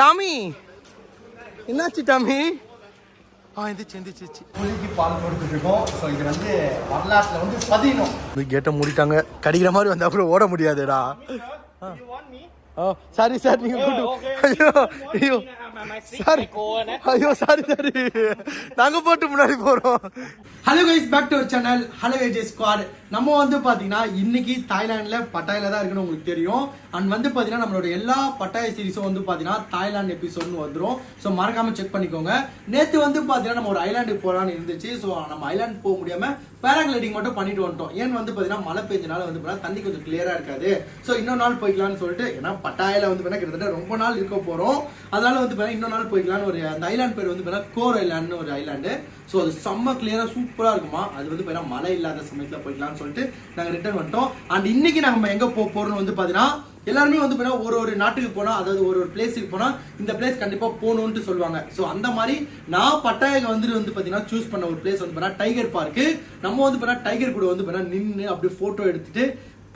Tommy. என்னாச்சு Tommy? ஆ எந்திரிச்சு எந்திரிச்சு புலிக்கு பால் கொடுத்துட்டு இருக்கோம். ஸோ இது வந்து வரலாற்றில் வந்து பதினோம் இந்த கேட்டை மூடிட்டாங்க. கடிக்கிற மாதிரி வந்தா அப்புறம் ஓட முடியாதுடா. ஓ சாரி சார் நீங்க ஐயோ ஐயோ. சாரி ஐயோ சாரி சாரி நாங்க போட்டு முன்னாடி போறோம். Hello guys back to our channel hello AJ squad நம்ம வந்து பார்த்தீங்கன்னா இன்னைக்கு தாய்லாண்டில் பட்டாயில தான் இருக்குன்னு உங்களுக்கு தெரியும். அண்ட் வந்து பார்த்தீங்கன்னா நம்மளோட எல்லா பட்டாய சீரிஸும் வந்து பார்த்தீங்கன்னா தாய்லாந்து எபிசோட்னு வந்துடும் ஸோ மறக்காம செக் பண்ணிக்கோங்க. நேற்று வந்து பார்த்தீங்கன்னா நம்ம ஒரு ஐலாண்டுக்கு போகலான்னு இருந்துச்சு. ஸோ நம்ம ஐலாண்டு போக முடியாம பேராகிளைடிங் மட்டும் பண்ணிட்டு வந்துட்டோம். ஏன் வந்து பார்த்தீங்கன்னா மழை பெஞ்சனால வந்து பார்த்தீங்கன்னா தண்ணி கொஞ்சம் கிளியராக இருக்காது. ஸோ இன்னொரு நாள் போய்க்கலாம்னு சொல்லிட்டு ஏன்னா பட்டாயில வந்து பார்த்தீங்கன்னா கிட்டத்தட்ட ரொம்ப நாள் இருக்க போகிறோம் அதனால வந்து பார்த்தீங்கன்னா இன்னொரு நாள் போய்க்கலாம்னு ஒரு அந்த ஐலாண்ட் பேர் வந்து பார்த்தீங்கன்னா கோர் ஐலாண்ட்னு ஒரு ஐலாண்டு ஸோ அது செம்ம கிளியராக சூப்பராக இருக்குமா? அது வந்து பாத்தீங்கன்னா மழை இல்லாத சமயத்தில் போய்க்கலாம்னு சொல்லிட்டு நாங்கள் ரிட்டர்ன் வந்துட்டோம். அண்ட் இன்னைக்கு நம்ம எங்கே போக போறோம்னு வந்து பார்த்தீங்கன்னா எல்லாருமே வந்து பார்த்தீங்கன்னா ஒரு ஒரு நாட்டுக்கு போனால் அதாவது ஒரு ஒரு பிளேஸுக்கு போனால் இந்த பிளேஸ் கண்டிப்பாக போகணுன்ட்டு சொல்லுவாங்க. ஸோ அந்த மாதிரி நான் பட்டாயக வந்துட்டு வந்து பார்த்தீங்கன்னா சூஸ் பண்ண ஒரு பிளேஸ் வந்து பார்த்தீங்கன்னா டைகர் பார்க்கு நம்ம வந்து பார்த்தீங்கன்னா டைகர் கூட வந்து பார்த்தீங்கன்னா நின்று அப்படியே ஃபோட்டோ எடுத்துட்டு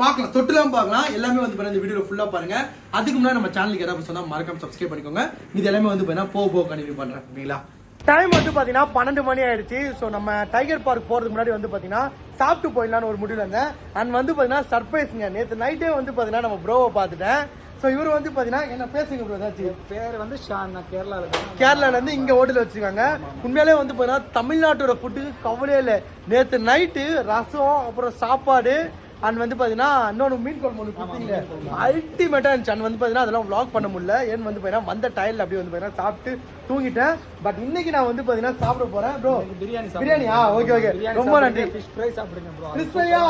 பார்க்கலாம். தொட்டுலாம் பார்க்கலாம். எல்லாமே வந்து பாத்தீங்கன்னா இந்த வீடியோ ஃபுல்லாக பாருங்க. அதுக்கு முன்னாடி நம்ம சேனலுக்கு ஏதாவது சொன்னால் மறக்காம சப்ஸ்கிரைப் பண்ணிக்கோங்க. இது எல்லாமே வந்து பார்த்தீங்கன்னா போக போக கண்டினியூ பண்ணுறேன் ஓகேங்களா டைம் வந்து பாத்தீங்கன்னா பன்னெண்டு மணி ஆயிடுச்சு ஸோ நம்ம டைகர் பார்க் போறதுக்கு முன்னாடி வந்து பாத்தீங்கன்னா சாப்பிட்டு போயிடலாம்னு ஒரு முடிவில் இருந்தேன். அண்ட் வந்து பாத்தீங்கன்னா சர்ப்ரைஸ்ங்க நேற்று நைட்டே வந்து பாத்தீங்கன்னா நம்ம ப்ரோவை பார்த்துட்டேன். ஸோ இவர் வந்து பாத்தீங்கன்னா என்ன பேசுங்க ப்ரோ ஏதாச்சும்? பேர் வந்து ஷான். நான் கேரளாவில் இருந்து இங்க ஹோட்டல் வச்சிருக்காங்க. உண்மையிலே வந்து பாத்தீங்கன்னா தமிழ்நாட்டோட ஃபுட்டுக்கு கவலையே இல்லை. நேத்து நைட்டு ரசம் அப்புறம் சாப்பாடு அண்ட் வந்து பாத்தீங்கன்னா இன்னொன்று மீன் குழம்பு ஒன்று கொடுத்தீங்க அல்டிமேட்டா இருந்துச்சு அண்ட் வந்து பாத்தீங்கன்னா அதெல்லாம் vlog பண்ண முடியல ஏன்னு வந்து பாத்தீங்கன்னா வந்த டயர்ல அப்படியே வந்து பாத்தீங்கன்னா சாப்பிட்டு தூங்கிட்டேன் பட் இன்னைக்கு நான் வந்து பாத்தீங்கன்னா சாப்பிட போறேன் ப்ரோ பிரியாணி பிரியாணியா ஓகே ஓகே ரொம்ப நன்றி ஃபிஷ் ஃப்ரை சாப்பிடுங்க ப்ரோ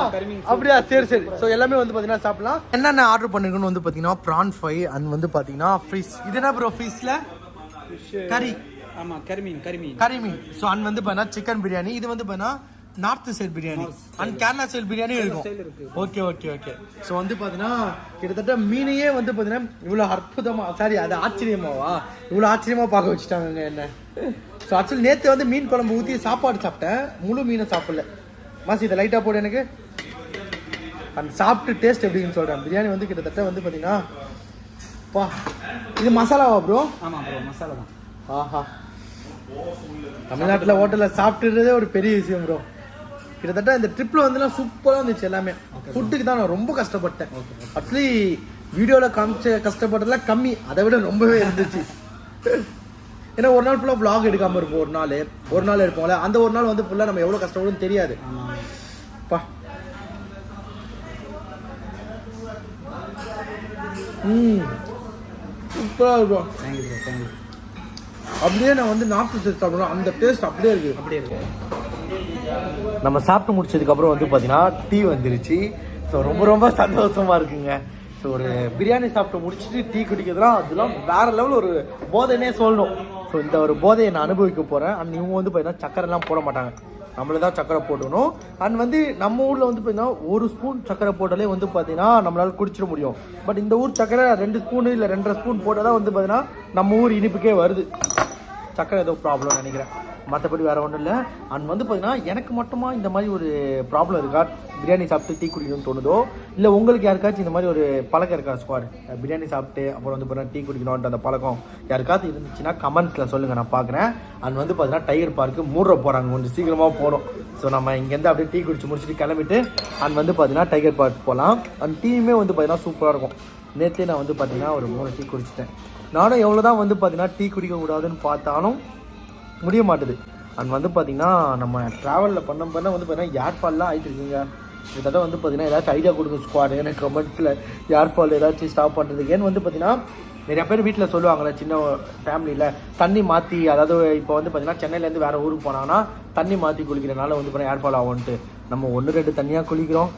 அப்படியா சரி சரி ஸோ எல்லாமே வந்து பார்த்தீங்கன்னா சாப்பிடலாம் என்னென்ன ஆர்டர் பண்ணிருக்கோன்னு வந்து பார்த்தீங்கன்னா ப்ரான் ஃப்ரை அண்ட் வந்து பார்த்தீங்கன்னா ஃபிஷ் இது என்ன ப்ரோ ஃபிஷ்ல கறி ஆமா கரிமீன் கரிமீன் கறி மீன் ஸோ அண்ட் வந்து பார்த்தீங்கன்னா சிக்கன் பிரியாணி இது வந்து பார்த்தீங்கன்னா north side biryani. And Kerala side biryani இருக்கும். Okay okay okay. ஸோ வந்து பார்த்தீங்கன்னா கிட்டத்தட்ட மீனையே வந்து பார்த்தீங்கன்னா இவ்வளோ அற்புதமா சாரி அது ஆச்சரியமாவா? இவ்வளோ ஆச்சரியமா பார்க்க வச்சுட்டாங்க என்ன? ஸோ ஆக்சுவலி நேற்று வந்து மீன் குழம்பு ஊற்றி சாப்பாடு சாப்பிட்டேன். முழு மீனை சாப்பிடல. மாசி இதை லைட்டாக போடு எனக்கு. அந்த சாப்பிட்டு டேஸ்ட் எப்படின்னு சொல்கிறேன் பிரியாணி வந்து கிட்டத்தட்ட வந்து பார்த்தீங்கன்னா பா இது மசாலாவா ப்ரோ ஆமா ப்ரோ மசாலா தான். ஆஹா. தமிழ்நாட்டில் ஹோட்டலில் சாப்பிட்டுறதே ஒரு பெரிய விஷயம் ப்ரோ கிட்டத்தட்ட இந்த ட்ரிப்பில் வந்துலாம் சூப்பராக இருந்துச்சு எல்லாமே. ஃபுட்டுக்கு தான் நான் ரொம்ப கஷ்டப்பட்டேன். ஆக்சுவலி வீடியோவில் காமிச்ச கஷ்டப்பட்டதெல்லாம் கம்மி. அதை விட ரொம்பவே இருந்துச்சு. ஏன்னா ஒரு நாள் ஃபுல்லாக vlog எடுக்காமல் இருப்போம் ஒரு நாள். ஒரு நாள் எடுப்போம்ல. அந்த ஒரு நாள் வந்து ஃபுல்லாக நம்ம எவ்வளோ கஷ்டப்படுன்னு தெரியாது. பா. ம். சூப்பராக இருக்கும். தேங்க்யூ ப்ரோ தேங்க்யூ அப்படியே நான் வந்து நார்த் சைடு சாப்பிடணும். அந்த டேஸ்ட் அப்படியே இருக்கு. அப்படியே இருக்கு. நம்ம சாப்பிட்டு முடிச்சதுக்கப்புறம் வந்து பார்த்தீங்கன்னா டீ வந்துருச்சு. ஸோ ரொம்ப ரொம்ப சந்தோஷமா இருக்குங்க. ஸோ ஒரு பிரியாணி சாப்பிட்டு முடிச்சுட்டு டீ குடிக்கிறதுலாம் அதெல்லாம் வேற லெவல் ஒரு போதைன்னே சொல்லணும். ஸோ இந்த ஒரு போதையை நான் அனுபவிக்க போகிறேன் அண்ட் இவங்க வந்து பார்த்தீங்கன்னா சக்கரைலாம் போட மாட்டாங்க. நம்மளே தான் சக்கரை போடணும். அண்ட் வந்து நம்ம ஊரில் வந்து பார்த்தீங்கன்னா ஒரு ஸ்பூன் சக்கரை போட்டாலே வந்து பார்த்தீங்கன்னா நம்மளால் குடிச்சிட முடியும். பட் இந்த ஊர் சக்கரை ரெண்டு ஸ்பூனு இல்லை ரெண்டரை ஸ்பூன் போட்டால் தான் வந்து பார்த்தீங்கன்னா நம்ம ஊர் இனிப்புக்கே வருது. சக்கரை ஏதோ ப்ராப்ளம் நினைக்கிறேன். மற்றபடி வேறு ஒன்றும் இல்லை. அண்ட் வந்து பார்த்தீங்கன்னா எனக்கு மட்டுமா இந்த மாதிரி ஒரு ப்ராப்ளம் இருக்கா? பிரியாணி சாப்பிட்டு டீ குடிக்கணும்னு தோணுதோ? இல்லை உங்களுக்கு யாருக்காச்சும் இந்த மாதிரி ஒரு பழக்கம் இருக்கா ஸ்குவாட் பிரியாணி சாப்பிட்டு அப்புறம் வந்து பார்த்தீங்கன்னா டீ குடிக்கணும்ன்ற அந்த பழக்கம் யாருக்காவது இருந்துச்சுன்னா கமெண்ட்ஸில் சொல்லுங்கள் நான் பார்க்குறேன் அண்ட் வந்து பார்த்தீங்கன்னா டைகர் பார்க்கு மூடுற போகிறாங்க கொஞ்சம் சீக்கிரமாக போகணும் ஸோ நம்ம இங்கேருந்து அப்படியே டீ குடிச்சு முடிச்சுட்டு கிளம்பிட்டு அண்ட் வந்து பார்த்தீங்கன்னா டைகர் பார்க் போகலாம் அண்ட் டீயுமே வந்து பார்த்தீங்கன்னா சூப்பராக இருக்கும். நேற்றே நான் வந்து பார்த்தீங்கன்னா ஒரு மூணு டீ குடிச்சிட்டேன். நானும் எவ்வளோ தான் வந்து பார்த்தீங்கன்னா டீ குடிக்கக்கூடாதுன்னு பார்த்தாலும் முடிய மாட்டுது. அண்ட் வந்து பார்த்தீங்கன்னா நம்ம ட்ராவலில் பண்ண பண்ண வந்து பார்த்தீங்கன்னா ஏர் ஃபால்லாம் ஆகிட்டு இருக்குங்க. கிட்டத்தட்ட வந்து பார்த்தீங்கன்னா ஏதாச்சும் ஐடியா கொடுங்க ஸ்குவாட் எனக்கு கமெண்ட்ஸில் ஏர் ஃபால் ஏதாச்சும் ஸ்டாப் பண்ணுறதுக்கு ஏன்னு வந்து பார்த்திங்கன்னா நிறைய பேர் வீட்டில் சொல்லுவாங்களே சின்ன ஃபேமிலியில் தண்ணி மாற்றி அதாவது இப்போ வந்து பார்த்திங்கன்னா சென்னையிலேருந்து வேறு ஊருக்கு போனாங்கன்னா தண்ணி மாற்றி குளிக்கிறனால வந்து பார்த்தீங்கன்னா ஏர் ஃபால் ஆகும்ன்ட்டு நம்ம ஒன்று ரெண்டு தண்ணியாக குளிக்கிறோம்.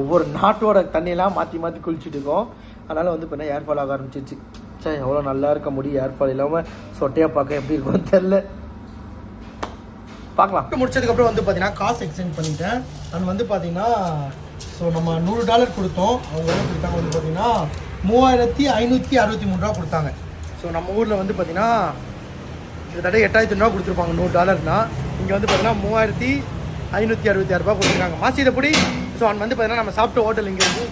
ஒவ்வொரு நாட்டோட தண்ணியெல்லாம் மாற்றி மாற்றி குளிச்சுட்டு இருக்கோம். அதனால் வந்து பார்த்தீங்கன்னா ஏர் ஃபால் ஆக ஆரம்பிச்சிச்சு சே எவ்வளோ நல்லா இருக்க முடியும் ஏர் ஃபால் இல்லாமல் சொட்டையாக பார்க்க எப்படி இருக்கும்னு தெரில பார்க்கலாம். முடிச்சதுக்கப்புறம் வந்து பார்த்தீங்கன்னா காசு எக்ஸ்சேஞ்ச் பண்ணிட்டேன். அண்ட் வந்து பார்த்தீங்கன்னா ஸோ நம்ம நூறு டாலர் கொடுத்தோம். அவங்க எவ்வளோ கொடுத்தாங்க வந்து பார்த்தீங்கன்னா மூவாயிரத்தி ஐநூற்றி அறுபத்தி மூணு ரூபா கொடுத்தாங்க. ஸோ நம்ம ஊரில் வந்து பார்த்தீங்கன்னா கிட்டத்தட்ட எட்டாயிரத்தி ரூபா கொடுத்துருப்பாங்க நூறு டாலர்னா இங்கே வந்து பார்த்தீங்கன்னா மூவாயிரத்தி ஐநூற்றி அறுபத்தி ஆறு ரூபா கொடுத்துருக்காங்க. மாசி இதை ஸோ அண்ட் வந்து பார்த்தீங்கன்னா நம்ம சாப்பிட்ட ஹோட்டல் இங்கே வந்து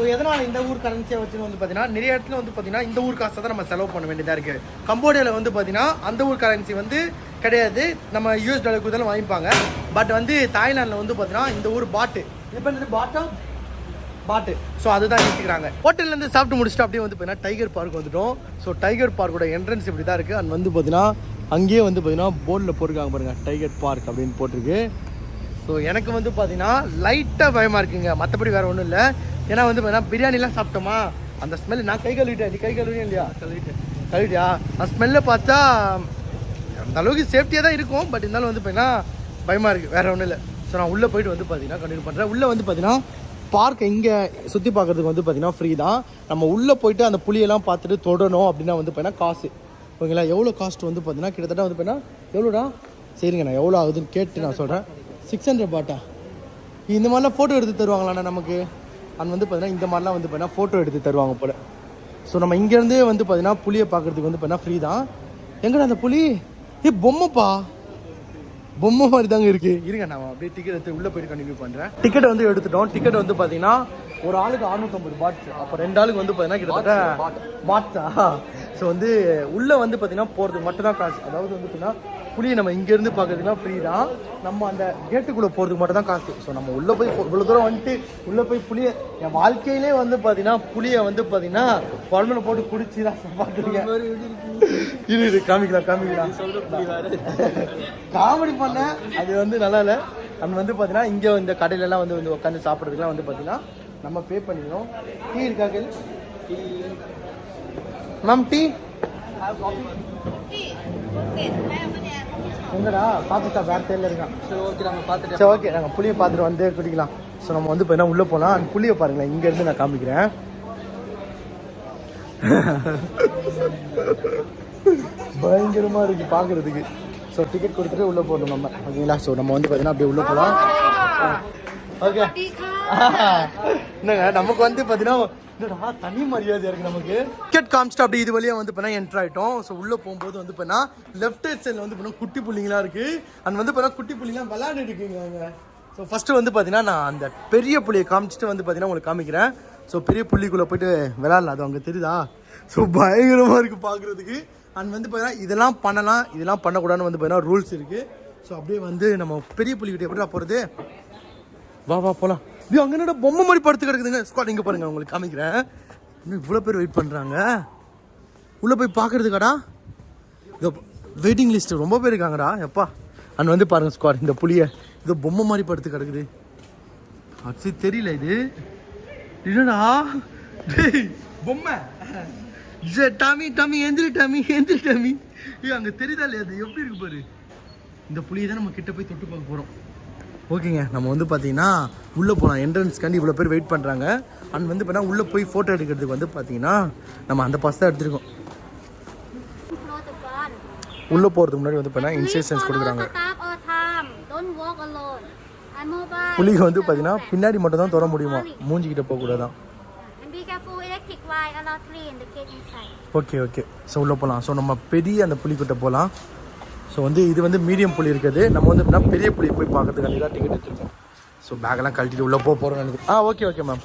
ஸோ எதனால் இந்த ஊர் கரன்சியை வச்சுன்னு வந்து பார்த்தீங்கன்னா நிறைய இடத்துல வந்து பார்த்தீங்கன்னா இந்த ஊர் காசை தான் நம்ம செலவு பண்ண வேண்டியதாக இருக்குது கம்போடியாவில் வந்து பார்த்தீங்கன்னா அந்த ஊர் கரன்சி வந்து கிடையாது. நம்ம யூஎஸ் டாலர் கொடுத்தாலும் வாங்கிப்பாங்க. பட் வந்து தாய்லாண்டில் வந்து பார்த்தீங்கன்னா இந்த ஊர் பாட்டு இப்போ என்னது? பாட்டா பாட்டு ஸோ அதுதான் எடுத்துக்கிறாங்க. ஹோட்டல்லேருந்து சாப்பிட்டு முடிச்சுட்டு அப்படியே வந்து பார்த்தீங்கன்னா டைகர் பார்க் வந்துட்டோம். ஸோ டைகர் பார்க்கோட என்ட்ரன்ஸ் இப்படி தான் இருக்குது அண்ட் வந்து பார்த்தீங்கன்னா அங்கேயே வந்து பார்த்தீங்கன்னா போர்டில் போட்டிருக்காங்க பாருங்கள் டைகர் பார்க் அப்படின்னு போட்டிருக்கு. ஸோ எனக்கு வந்து பார்த்தீங்கன்னா லைட்டாக பயமாக இருக்குங்க. மற்றபடி வேறு ஒன்றும் இல்லை. ஏன்னா வந்து பார்த்தீங்கன்னா பிரியாணிலாம் சாப்பிட்டோமா? அந்த ஸ்மெல் நான் கை கழுவிட்டேன். நீ கை கழுவியா இல்லையா? கழுவிட்டேன். கழுவிட்டியா? அந்த ஸ்மெல்லை பார்த்தா அந்த அளவுக்கு சேஃப்டியாக தான் இருக்கும். பட் இருந்தாலும் வந்து பார்த்தீங்கன்னா பயமாக இருக்குது வேறு ஒன்றும் இல்லை. ஸோ நான் உள்ளே போயிட்டு வந்து பார்த்தீங்கன்னா கண்டினியூ பண்ணுறேன் உள்ளே வந்து பார்த்தீங்கன்னா பார்க் இங்கே சுற்றி பார்க்குறதுக்கு வந்து பார்த்தீங்கன்னா ஃப்ரீ தான். நம்ம உள்ளே போயிட்டு அந்த புளியெல்லாம் பார்த்துட்டு தொடணும் அப்படின்னா வந்து பார்த்தீங்கன்னா காசு. ஓகேங்களா? எவ்வளோ காஸ்ட் வந்து பார்த்தீங்கன்னா கிட்டத்தட்ட வந்து பார்த்தீங்கன்னா எவ்வளோடா சரிங்க நான் எவ்வளோ ஆகுதுன்னு கேட்டு நான் சொல்கிறேன் சிக்ஸ் ஹண்ட்ரட் பாட்டா இந்த மாதிரிலாம் ஃபோட்டோ எடுத்து தருவாங்களாண்ணா நமக்கு? அண்ட் வந்து பார்த்தீங்கன்னா இந்த மாதிரிலாம் வந்து பார்த்தீங்கன்னா ஃபோட்டோ எடுத்து தருவாங்க போல். ஸோ நம்ம இங்கேருந்தே வந்து பார்த்தீங்கன்னா புளியை பார்க்குறதுக்கு வந்து பார்த்தீங்கன்னா ஃப்ரீ தான். எங்கடா அந்த புலி? ஏ பொம்மைப்பா. பொம்மை மாதிரி தாங்க இருக்கு. இருங்க நான் அப்படியே டிக்கெட் எடுத்து உள்ள போயிட்டு கண்டினியூ பண்றேன். டிக்கெட் வந்து எடுத்துட்டோம். டிக்கெட் வந்து பாத்தீங்கன்னா ஒரு ஆளுக்கு 650 பாட்ஸ் அப்போ ரெண்டு ஆளுக்கு வந்து பார்த்தீங்கன்னா கிட்டத்தட்ட பாட்ஸா ஸோ வந்து உள்ளே வந்து பார்த்தீங்கன்னா போகிறதுக்கு மட்டும் தான் காசு. அதாவது வந்து பார்த்தீங்கன்னா புளியை நம்ம இங்க இருந்து பார்க்கறதுனா ஃப்ரீ தான். நம்ம அந்த கேட்டுக்குள்ள போறதுக்கு மட்டும் தான் காசு. ஸோ நம்ம உள்ள போய் இவ்வளவு தூரம் வந்துட்டு உள்ள போய் புளிய என் வாழ்க்கையிலே வந்து பாத்தீங்கன்னா புளியை வந்து பாத்தீங்கன்னா குழம்புல போட்டு குடிச்சு தான் பார்த்துருக்கேன் இரு இரு காமிக்கலாம் காமிக்கலாம். காமெடி பண்ண அது வந்து நல்லா இல்லை. நம்ம வந்து பார்த்தீங்கன்னா இங்கே இந்த கடையிலலாம் வந்து வந்து உட்காந்து சாப்பிட்றதுக்குலாம் வந்து பார்த்தீங்கன்னா நம்ம பே பண்ணிக்கணும் டீ இருக்கா கேள் மேம் டீ எங்கடா? பார்த்துட்டா வேற தேர்ல இருக்கான். சரி ஓகே நம்ம பார்த்துட்டு சரி ஓகே நாங்கள் புளியை பார்த்துட்டு வந்து குடிக்கலாம். ஸோ நம்ம வந்து பார்த்தீங்கன்னா உள்ளே போகலாம் அந்த புளியை பாருங்களேன். இங்கேருந்து நான் காமிக்கிறேன். பயங்கரமாக இருக்கு பார்க்குறதுக்கு ஸோ டிக்கெட் கொடுத்துட்டு உள்ளே போகணும் நம்ம. ஓகேங்களா? ஸோ நம்ம வந்து பார்த்தீங்கன்னா அப்படியே உள்ளே போகலாம் ஓகே என்னங்க நமக்கு வந்து பார்த்தீங்கன்னா என்னடா தனி மரியாதை இருக்கு நமக்கு? டிக்கெட் காமிச்சிட்டு அப்படி இது வழியாக வந்து பண்ணா என்டர் ஆயிட்டோம். ஸோ உள்ளே போகும்போது வந்து பண்ணா லெஃப்ட் ஹேண்ட் சைடில் வந்து பண்ணா குட்டி புள்ளிங்களாம் இருக்குது அண்ட் வந்து பண்ணா குட்டி புள்ளிங்களாம் விளாண்டுட்டு இருக்குங்க ஸோ ஃபர்ஸ்ட் வந்து பார்த்தீங்கன்னா நான் அந்த பெரிய புள்ளியை காமிச்சிட்டு வந்து பார்த்தீங்கன்னா உங்களுக்கு காமிக்கிறேன். ஸோ பெரிய புள்ளிக்குள்ளே போயிட்டு விளையாடலாம். அது அங்கே தெரியுதா? ஸோ பயங்கரமாக இருக்குது பார்க்குறதுக்கு அண்ட் வந்து பார்த்தீங்கன்னா இதெல்லாம் பண்ணலாம். இதெல்லாம் பண்ணக்கூடாதுன்னு வந்து பார்த்தீங்கன்னா ரூல்ஸ் இருக்குது ஸோ அப்படியே வந்து நம்ம பெரிய புள்ளிக்கிட்ட எப்படிடா போகிறது வா வா போகலாம் ஐயோ அங்கே என்னடா பொம்மை மாதிரி படுத்து கிடக்குதுங்க. ஸ்குவாட் இங்கே பாருங்க உங்களுக்கு காமிக்கிறேன். இன்னும் இவ்வளோ பேர் வெயிட் பண்ணுறாங்க உள்ளே போய் பார்க்கறதுக்காடா இதோ வெயிட்டிங் லிஸ்ட் ரொம்ப பேர் இருக்காங்கடா. எப்பா? அண்ட் வந்து பாருங்கள் ஸ்குவாட் இந்த புளியை இதோ பொம்மை மாதிரி படுத்து கிடக்குது. அது தெரியல இது. என்னடா? பொம்மை. ஜே, டாமி டாமி எந்திரி டாமி எந்திரி டாமி. ஐயோ அங்கே தெரியுதா இல்லையா அது? எப்படி இருக்கு பாரு. இந்த புளியை தான் நம்ம கிட்ட போய் தொட்டு பார்க்க போகிறோம் ஓகேங்க நம்ம வந்து பார்த்தீங்கன்னா உள்ளே போகலாம் என்ட்ரன்ஸ்க்காண்டி இவ்வளோ பேர் வெயிட் பண்ணுறாங்க அண்ட் வந்து பார்த்தீங்கன்னா உள்ளே போய் ஃபோட்டோ எடுக்கிறதுக்கு வந்து பார்த்தீங்கன்னா நம்ம அந்த பாஸ் தான் எடுத்துருக்கோம். உள்ளே போகிறதுக்கு முன்னாடி வந்து பார்த்தீங்கன்னா Please இன்ஸ்ட்ரக்ஷன்ஸ் கொடுக்குறாங்க. புலிக்கு வந்து பார்த்தீங்கன்னா பின்னாடி மட்டும் தான் தொட முடியுமா? மூஞ்சிக்கிட்ட போகக்கூடாதான் ஓகே ஓகே ஸோ உள்ளே போகலாம் ஸோ நம்ம பெரிய அந்த புலிக்கிட்ட போகலாம் ஸோ வந்து இது வந்து மீடியம் புலி இருக்குது. நம்ம வந்து எப்படின்னா பெரிய புலி போய் பார்க்கறதுக்காண்டி தான் டிக்கெட் எடுத்துருக்கோம். ஸோ பேக்கெல்லாம் கழட்டிட்டு உள்ளே போக போகிறோம் எனக்கு ஆ ஓகே ஓகே மேம்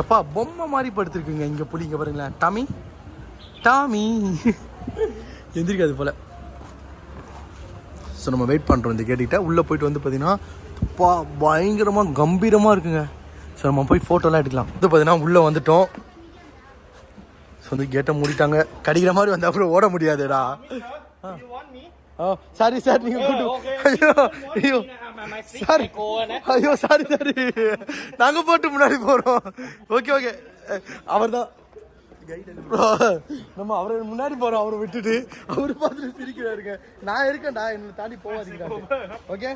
எப்பா பொம்மை மாதிரி படுத்துருக்குங்க இங்கே புலி இங்கே பாருங்களேன். டாமி? டாமி? எந்திரிக்காது போல். ஸோ நம்ம வெயிட் பண்ணுறோம் இந்த கேட்டுக்கிட்ட உள்ளே போயிட்டு வந்து பார்த்தீங்கன்னா பா பயங்கரமாக கம்பீரமாக இருக்குங்க. ஸோ நம்ம போய் ஃபோட்டோலாம் எடுக்கலாம். வந்து பார்த்தீங்கன்னா உள்ளே வந்துட்டோம். ஸோ வந்து கேட்டை மூடிட்டாங்க. கடிக்கிற மாதிரி வந்தால் அப்புறம் ஓட முடியாதுடா. ஆ சாரி சார் நீங்க கூட்டு ஐயோ ஐயோ சாரி ஐயோ சாரி சாரி நாங்க போட்டு முன்னாடி போறோம். ஓகே ஓகே அவர் தான் நம்ம அவரை முன்னாடி போறோம் அவரை விட்டுட்டு. அவரு பார்த்துட்டு சிரிக்கிறாருங்க. நான் இருக்கேன்டா என்ன தாண்டி போவாதீங்க ஓகே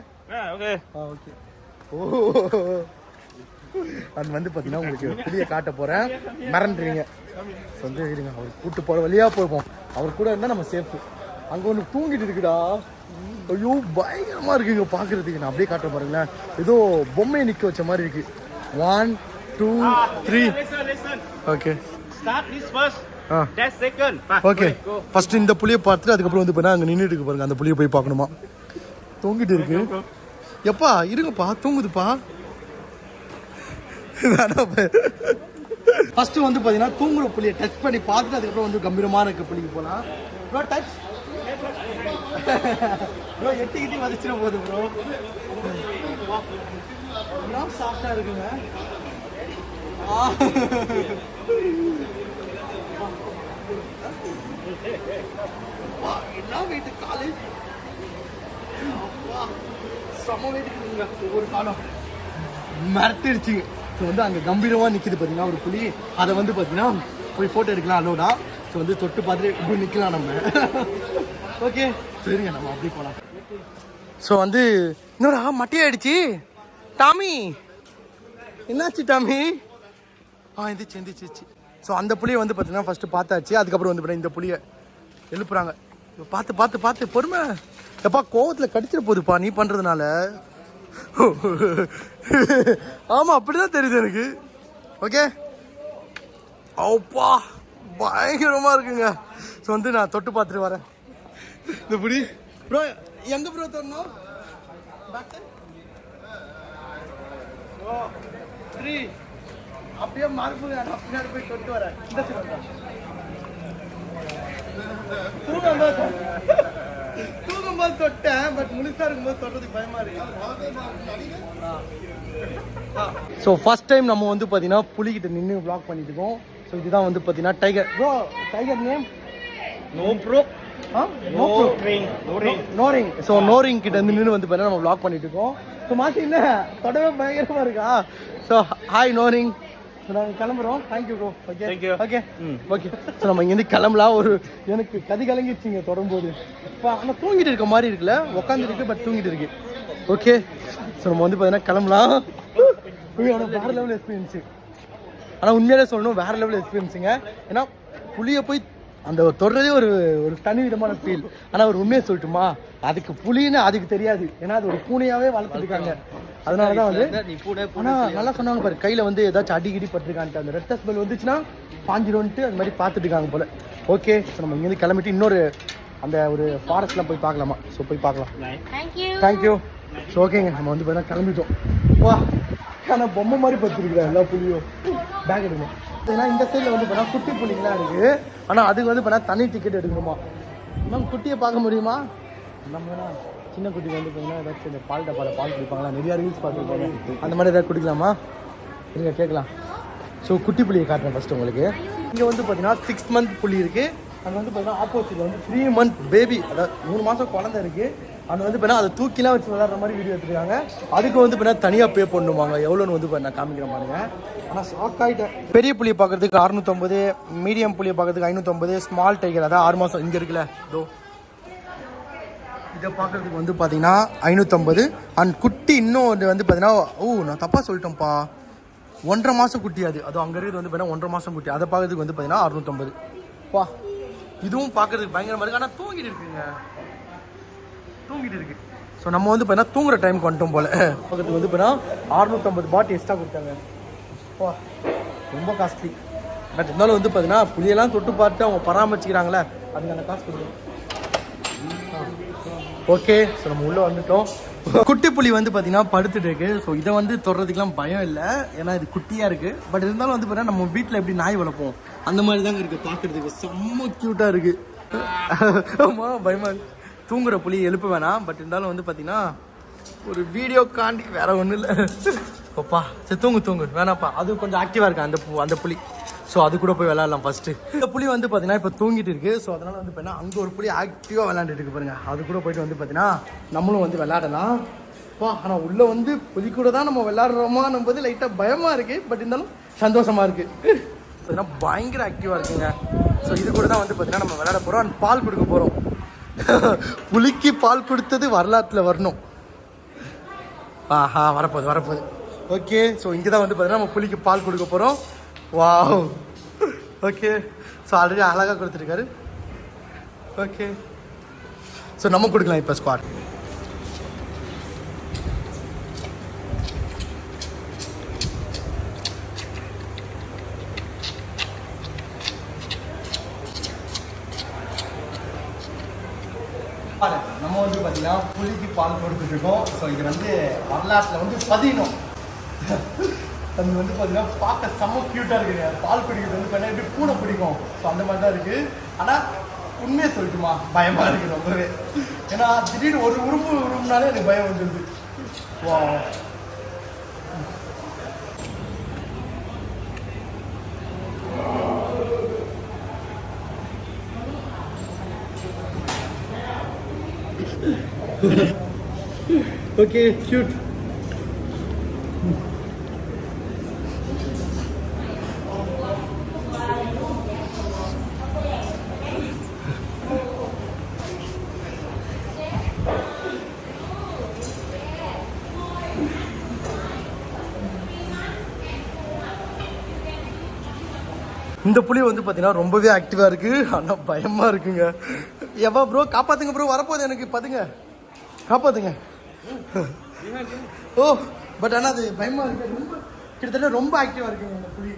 ஓகே ஆ ஓகே ஓ. அது வந்து பார்த்தீங்கன்னா உங்களுக்கு புளிய காட்ட போகிறேன் மறந்துடுவீங்க வந்து இருங்க. அவர் கூட்டு போகிற வழியாக போயிருப்போம் அவர் கூட இருந்தால் நம்ம சேஃபு அங்கே ஒன்று தூங்கிட்டு இருக்குடா. ஐயோ பயங்கரமாக இருக்குங்க பார்க்குறதுக்கு நான் அப்படியே காட்டுறேன் பாருங்களேன். ஏதோ பொம்மையை நிற்க வச்ச மாதிரி இருக்கு. One two three. Okay. Okay first இந்த புளியை பார்த்துட்டு அதுக்கப்புறம் வந்து போனா அங்கே நின்றுட்டு இருக்கு பாருங்க. அந்த புளியை போய் பார்க்கணுமா? தூங்கிட்டு இருக்கு. எப்பா இருங்கப்பா. தூங்குதுப்பா. ஃபர்ஸ்ட் வந்து பார்த்தீங்கன்னா தூங்குற புளியை டச் பண்ணி பார்த்துட்டு அதுக்கப்புறம் வந்து கம்பீரமான இருக்க புளிக்கு போகலாம் டச் ப்ரோ எட்டி கிட்டி வதச்சிட போகுது ப்ரோ ப்ரோ சாஃப்டாக இருக்குங்க. என்ன வெயிட் காலு செம வெயிட் ஒரு காலம். மிரட்டிடுச்சு வந்து அங்கே கம்பீரமாக நிற்கிது பார்த்தீங்கன்னா ஒரு புலி. அதை வந்து பார்த்தீங்கன்னா போய் ஃபோட்டோ எடுக்கலாம் அலோடா ஸோ வந்து தொட்டு பார்த்துட்டு இப்படி நிற்கலாம் நம்ம. ஓகே சரிங்க நம்ம அப்படி போகலாம் ஸோ வந்து இன்னொரு மட்டையாயிடுச்சு. டாமி என்னாச்சு டாமி? ஆ எந்திரிச்சு எந்திரிச்சு ஸோ அந்த புளியை வந்து பார்த்தீங்கன்னா ஃபஸ்ட்டு பார்த்தாச்சு. அதுக்கப்புறம் வந்து இந்த புளியை எழுப்புறாங்க. இப்போ பார்த்து பார்த்து பார்த்து பொறுமை. எப்பா கோவத்தில் கடிச்சிட போகுதுப்பா நீ பண்ணுறதுனால ஆமாம் அப்படிதான் தெரியுது எனக்கு. ஓகே ஓப்பா பயங்கரமாக இருக்குங்க. ஸோ வந்து நான் தொட்டு பார்த்துட்டு வரேன். இந்த புடி. ப்ரோ எங்கே ப்ரோ தரணும் த்ரீ அப்படியே மார்பு நான் பின்னாடி போய் தொட்டு வரேன். இந்த. தூங்கும்போது தூங்கும்போது தொட்டேன் பட் முழுசா இருக்கும்போது தொட்டதுக்கு பயமா இருக்கு. ஸோ ஃபர்ஸ்ட் டைம் நம்ம வந்து பார்த்தீங்கன்னா புலிகிட்ட நின்று vlog பண்ணிட்டு இருக்கோம். ஸோ இதுதான் வந்து பார்த்தீங்கன்னா tiger bro tiger name no bro no ring no ring so no ring கிட்ட இருந்து நின்று வந்து பார்த்தீங்கன்னா நம்ம vlog பண்ணிட்டு இருக்கோம். ஸோ மாசி என்ன? தொடவே பயங்கரமா இருக்கா? So hi no ring so நாங்கள் கிளம்புறோம். Thank you bro okay you. Okay okay so நம்ம இங்கேருந்து கிளம்பலாம் ஒரு எனக்கு கதி கலங்கிடுச்சிங்க தொடரும்போது இப்போ ஆனால் தூங்கிட்டு இருக்க மாதிரி இருக்குல்ல? உட்காந்துருக்கு பட் தூங்கிட்டு இருக்கு. ஓகே ஸோ நம்ம வந்து பார்த்தீங்கன்னா கிளம்பலாம். வேற லெவல் எக்ஸ்பீரியன்ஸு ஆனால் உண்மையிலே சொல்லணும் வேற லெவல் எக்ஸ்பீரியன்ஸுங்க ஏன்னா புளியை போய் அந்த தொடுறதே ஒரு ஒரு தனி விதமான ஃபீல் ஆனால் ஒரு உண்மையை சொல்லட்டுமா? அதுக்கு புலின்னு அதுக்கு தெரியாது. ஏன்னா அது ஒரு பூனையாவே வளர்த்துருக்காங்க. அதனால தான் வந்து நீ பூனை ஆனா நல்லா சொன்னாங்க பாரு கையில வந்து ஏதாச்சும் அடிக்கடி பட்டிருக்கான்ட்டு. அந்த ரெட்ட ஸ்மெல் வந்துச்சுன்னா பாஞ்சிடும்ட்டு அது மாதிரி பார்த்துட்டு இருக்காங்க போல. ஓகே ஸோ நம்ம இங்கேருந்து கிளம்பிட்டு இன்னொரு அந்த ஒரு ஃபாரஸ்ட்லாம் போய் பார்க்கலாமா? ஸோ போய் பார்க்கலாம். தேங்க்யூ ஸோ ஓகேங்க நம்ம வந்து பார்த்தா கிளம்பிட்டோம். வா. ஆனால் பொம்மை மாதிரி படுத்துருக்குறேன் எல்லா புளியும் பேக் எடுக்கணும் ஏன்னா இந்த சைடில் வந்து பார்த்தா குட்டி புள்ளிங்கலாம் இருக்குது ஆனால் அதுக்கு வந்து பார்த்தா தனி டிக்கெட் எடுக்கணுமா? மேம் குட்டியை பார்க்க முடியுமா? நம்ம சின்ன குட்டி வந்து பார்த்தீங்கன்னா ஏதாச்சும் இந்த பால் டப்பாவில் பால் குடிப்பாங்களா? நிறையா ரீல்ஸ் பார்த்துருப்பாங்க. அந்த மாதிரி ஏதாவது குடிக்கலாமா? நீங்கள் கேட்கலாம். ஸோ குட்டி புளியை காட்டுறேன் ஃபஸ்ட்டு உங்களுக்கு. இங்கே வந்து பார்த்தீங்கன்னா சிக்ஸ் மந்த் புள்ளி இருக்குது அங்கே வந்து பார்த்தீங்கன்னா ஆப்போசிட்டில் வந்து த்ரீ மந்த் பேபி அதாவது மூணு மாதம் குழந்தை இருக்குது அங்கே வந்து பார்த்தீங்கன்னா அதை தூக்கிலாம் வச்சு விளாட்ற மாதிரி வீடியோ எடுத்துருக்காங்க. அதுக்கு வந்து பார்த்தீங்கன்னா தனியாக பே பண்ணுவாங்க எவ்வளோன்னு வந்து நான் காமிக்கிறேன் பாருங்க. ஆனால் ஷாக் ஆகிட்டேன் பெரிய புளியை பார்க்குறதுக்கு அறுநூத்தொம்பது மீடியம் புளியை பார்க்குறதுக்கு ஐநூற்றம்பது ஸ்மால் டைகர் அதாவது ஆறு மாதம் இங்கே இருக்குல்ல இதோ. இதை பார்க்கறதுக்கு வந்து பார்த்தீங்கன்னா ஐநூற்றம்பது அண்ட் குட்டி இன்னும் வந்து பார்த்தீங்கன்னா ஓ நான் தப்பாக சொல்லிட்டேன்ப்பா. ஒன்றரை மாதம் குட்டி அது. அது அங்கே இருக்கிறது வந்து பார்த்தீங்கன்னா ஒன்றரை மாதம் குட்டி. அதை பார்க்குறதுக்கு வந்து பார்த்தீங்கன்னா அறுநூற்றம்பது வா. இதுவும் பார்க்கறதுக்கு பயங்கரமாக இருக்குது ஆனால் தூங்கிட்டு இருக்குங்க. தூங்கிட்டு இருக்கு. ஸோ நம்ம வந்து பார்த்தீங்கன்னா தூங்குற டைம் வந்துட்டோம் போல. பக்கத்துக்கு வந்து பார்த்தீங்கன்னா அறுநூற்றம்பது பாட்டு எக்ஸ்ட்ரா கொடுத்தாங்க. வா ரொம்ப காஸ்ட்லி பட் இருந்தாலும் வந்து பார்த்தீங்கன்னா புளியெல்லாம் தொட்டு பார்த்து அவங்க பராமரிச்சுக்கிறாங்களே அதுக்கான காசு கொடுக்கும் ஓகே ஸோ நம்ம உள்ளே வந்துட்டோம். குட்டி புலி வந்து பார்த்தீங்கன்னா படுத்துட்டு இருக்கு. ஸோ இதை வந்து தொடுறதுக்குலாம் பயம் இல்லை. ஏன்னா இது குட்டியாக இருக்குது பட் இருந்தாலும் வந்து பார்த்தீங்கன்னா நம்ம வீட்டில் எப்படி நாய் வளர்ப்போம்? அந்த மாதிரி தாங்க இருக்குது பார்க்குறதுக்கு செம்ம க்யூட்டாக இருக்குது ஆமாம் பயமா தூங்குற புலி எழுப்ப வேணாம் பட் இருந்தாலும் வந்து பார்த்தீங்கன்னா ஒரு வீடியோ காண்டி வேற ஒன்றும் இல்லை. ஓப்பா சரி தூங்கு தூங்கு. வேணாப்பா அது கொஞ்சம் ஆக்டிவாக இருக்கு அந்த பு- அந்த புலி. ஸோ அது கூட போய் விளாட்லாம் ஃபஸ்ட்டு இந்த புலி வந்து பார்த்தீங்கன்னா இப்போ தூங்கிட்டு இருக்கு. ஸோ அதனால வந்து பார்த்தீங்கன்னா அங்கே ஒரு புளி ஆக்டிவாக விளையாண்டுட்டு இருக்கு பாருங்க. அது கூட போயிட்டு வந்து பார்த்தீங்கன்னா நம்மளும் வந்து விளாடலாம் பா ஆனால் உள்ளே வந்து புலி கூட தான் நம்ம விளையாடுறோமா போது லைட்டாக பயமாக இருக்குது பட் இருந்தாலும் சந்தோஷமாக இருக்குது ஸோ பார்த்தீங்கன்னா பயங்கர ஆக்டிவாக இருக்குங்க. ஸோ இது கூட தான் வந்து பார்த்தீங்கன்னா நம்ம விளையாட போகிறோம் அண்ட் பால் கொடுக்க போகிறோம் புலிக்கு பால் கொடுத்தது வரலாற்றில் வரணும். ஆஹா வரப்போகுது வரப்போகுது. ஓகே ஸோ இங்கே தான் வந்து பார்த்தீங்கன்னா நம்ம புலிக்கு பால் கொடுக்க போகிறோம் வாவ் ஓகே ஸோ ஆல்ரெடி அழகாக கொடுத்துருக்காரு. ஓகே ஸோ நம்ம கொடுக்கலாம் இப்போ ஸ்குவாட் நம்ம வந்து பார்த்தீங்கன்னா புளிக்கு பால் கொடுத்துட்டு இருக்கோம் ஸோ இது வந்து வரலாற்றில் வந்து பதியணும். தம்பி வந்து பார்த்தீங்கன்னா பார்க்க செம்ம க்யூட்டாக இருக்குங்க பால் குடிக்கிறது வந்து பார்த்தீங்கன்னா எப்படி பூனை பிடிக்கும்? ஸோ அந்த மாதிரி தான் இருக்குது ஆனால் உண்மையை சொல்லட்டுமா? பயமாக இருக்குது ரொம்பவே. ஏன்னா திடீர்னு ஒரு உரும்பு உரும்புனாலே எனக்கு பயம் வந்துடுது வா ஓகே ஷூட் இந்த புலி வந்து பார்த்தீங்கன்னா ரொம்பவே ஆக்டிவாக இருக்கு. ஆனால் பயமா இருக்குங்க. எவ்வளோ ப்ரோ காப்பாத்துங்க ப்ரோ வரப்போகுது எனக்கு. பதுங்க காப்பாத்துங்க. ஓ பட் ஆனால் அது பயமா இருக்கு. ரொம்ப கிட்டத்தட்ட ரொம்ப ஆக்டிவாக இருக்குங்க இந்த புலி.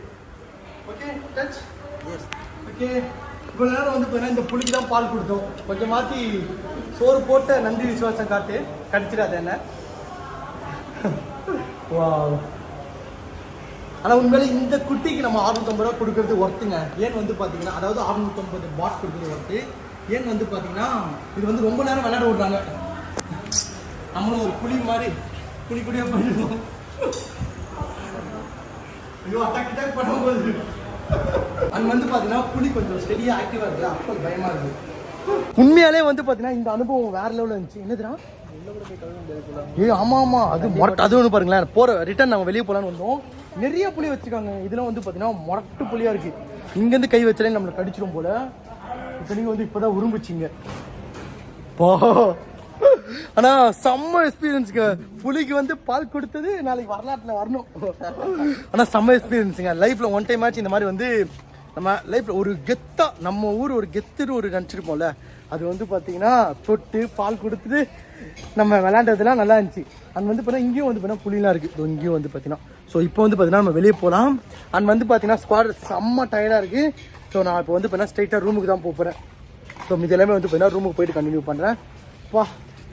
ஓகே டச் ஓகே இவ்வளோ நேரம் வந்து பார்த்தீங்கன்னா இந்த புலிக்கு தான் பால் கொடுத்தோம். கொஞ்சம் மாற்றி சோறு போட்ட நன்றி விசுவாசம் காட்டு கடிச்சிடாத என்ன? வாவ் ஆனால் உண்மையிலே இந்த குட்டிக்கு நம்ம அறுநூத்தம்பது ரூபா கொடுக்கறது ஒர்த்துங்க ஏன் வந்து பார்த்தீங்கன்னா அதாவது அறுநூத்தம்பது பாட் கொடுக்குறது ஒர்த்து ஏன் வந்து பார்த்தீங்கன்னா இது வந்து ரொம்ப நேரம் விளையாட விடுறாங்க. நம்மளும் ஒரு புலி மாதிரி புலி புலியாக பண்ணிடுவோம் ஐயோ அட்டாக் அட்டாக் பண்ணும்போது அங்க வந்து பார்த்தீங்கன்னா புலி கொஞ்சம் ஸ்டெடியாக ஆக்டிவாக இருக்குது. அப்போ பயமாக இருக்குது. உண்மையாலே வந்து பார்த்தீங்கன்னா இந்த அனுபவம் வேற லெவலில் இருந்துச்சு. என்னதுடா? ஏய் ஆமா ஆமா. அது மொரட்டு அது ஒன்று பாருங்களேன். போற ரிட்டர்ன் நாங்கள் வெளியே போலான்னு வந்தோம். நிறைய புளி வச்சிருக்காங்க. இதெல்லாம் வந்து பார்த்தீங்கன்னா மொரட்டு புளியா இருக்கு. இங்கேருந்து கை வச்சாலே நம்மளை கடிச்சிடும் போல. இப்போ நீங்கள் வந்து இப்போதான் உரும்பிச்சிங்க. போ. ஆனா செம்ம எக்ஸ்பீரியன்ஸுங்க புலிக்கு வந்து பால் கொடுத்தது நாளைக்கு வரலாற்றில் வரணும். ஆனா செம்ம எக்ஸ்பீரியன்ஸுங்க லைஃப்ல ஒன் டைம் ஆச்சு இந்த மாதிரி வந்து நம்ம லைஃப்ல ஒரு கெத்தா நம்ம ஊர் ஒரு கெத்துன்னு ஒரு நினச்சிருப்போம்ல அது வந்து பார்த்தீங்கன்னா தொட்டு பால் கொடுத்துட்டு நம்ம விளாண்டதுலாம் நல்லா இருந்துச்சு. அண்ட் வந்து பார்த்தீங்கன்னா இங்கேயும் வந்து பார்த்தீங்கன்னா புலிலாம் இருக்குது இங்கேயும் வந்து பார்த்தீங்கன்னா ஸோ இப்போ வந்து பார்த்தீங்கன்னா நம்ம வெளியே போகலாம் அண்ட் வந்து பார்த்தீங்கன்னா ஸ்குவாட் செம்ம டயர்டாக இருக்குது ஸோ நான் இப்போ வந்து பார்த்தீங்கன்னா ஸ்ட்ரைட்டாக ரூமுக்கு தான் போகிறேன் ஸோ இது எல்லாமே வந்து பார்த்தீங்கன்னா ரூமுக்கு போயிட்டு கண்டினியூ பண்ணுறேன் வா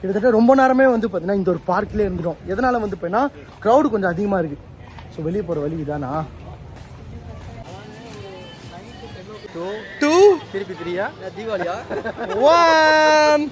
கிட்டத்தட்ட ரொம்ப நேரமே வந்து பார்த்தீங்கன்னா இந்த ஒரு பார்க்லேயே இருந்துடும் எதனால் வந்து பார்த்தீங்கன்னா க்ரௌடு கொஞ்சம் அதிகமாக இருக்குது ஸோ வெளியே போகிற வழி இதானா? டூ திருப்பி பிரியா தீபாவளியா? ஒன்